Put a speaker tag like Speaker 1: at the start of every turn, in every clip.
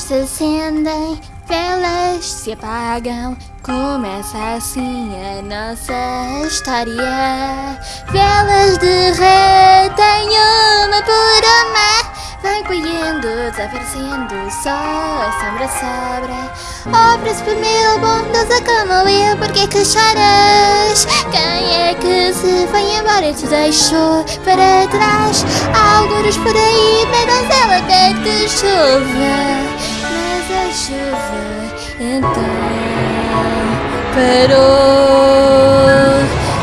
Speaker 1: Se acendem, velas se apagam. Começa assim a nossa história. Velas derretem uma por uma. Vai caindo, desaparecendo, só a sombra sobra. Oh, príncipe mil, bondosa como eu, por que que choras? Quem é que se foi embora e te deixou para trás? Alguns por aí, na donzela pede chuva. Mas a chuva então parou.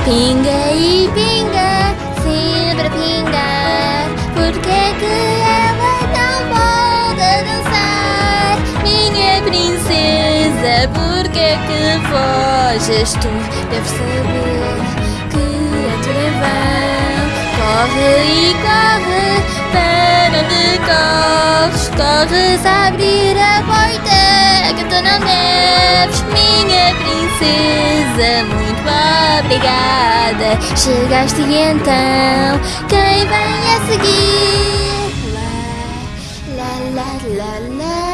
Speaker 1: Pinga e pinga, sempre a pingar. Por que que ela não pode dançar? Minha princesa, por que que foges tu? Deves saber que é tudo em vão. Corre e corre, para onde corres? Corres a abrir a porta Minha princesa, muito obrigada. Chegaste então, quem vem a seguir? Lá, lá, lá, lá.